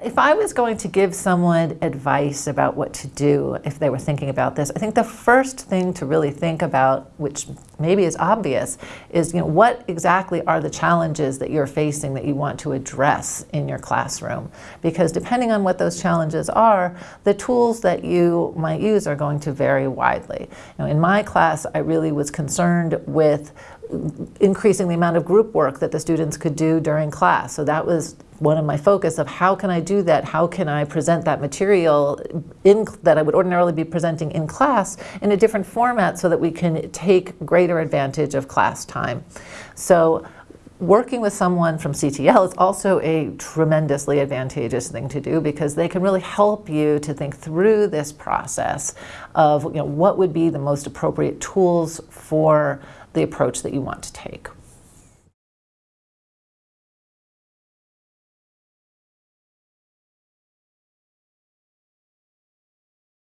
If I was going to give someone advice about what to do if they were thinking about this, I think the first thing to really think about, which maybe is obvious, is you know what exactly are the challenges that you're facing that you want to address in your classroom? Because depending on what those challenges are, the tools that you might use are going to vary widely. You know, in my class, I really was concerned with increasing the amount of group work that the students could do during class. So that was one of my focus of how can I do that? How can I present that material in, that I would ordinarily be presenting in class in a different format so that we can take greater advantage of class time. So working with someone from CTL is also a tremendously advantageous thing to do because they can really help you to think through this process of you know, what would be the most appropriate tools for the approach that you want to take.